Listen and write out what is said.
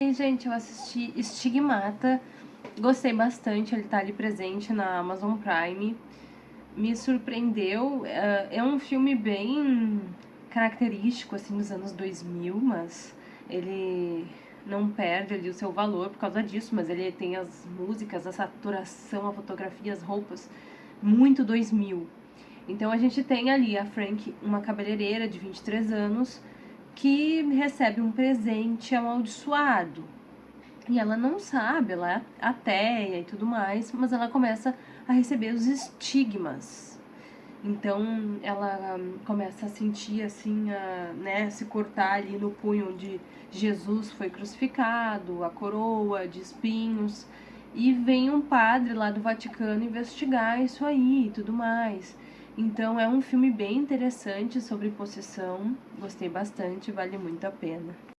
E, gente, eu assisti Estigmata, gostei bastante, ele tá ali presente na Amazon Prime, me surpreendeu, é, é um filme bem característico, assim, dos anos 2000, mas ele não perde ali o seu valor por causa disso, mas ele tem as músicas, a saturação, a fotografia, as roupas, muito 2000. Então a gente tem ali a Frank, uma cabeleireira de 23 anos, que recebe um presente amaldiçoado. E ela não sabe, ela é ateia e tudo mais, mas ela começa a receber os estigmas. Então ela começa a sentir assim, a, né, se cortar ali no punho onde Jesus foi crucificado, a coroa de espinhos. E vem um padre lá do Vaticano investigar isso aí e tudo mais. Então é um filme bem interessante sobre possessão, gostei bastante, vale muito a pena.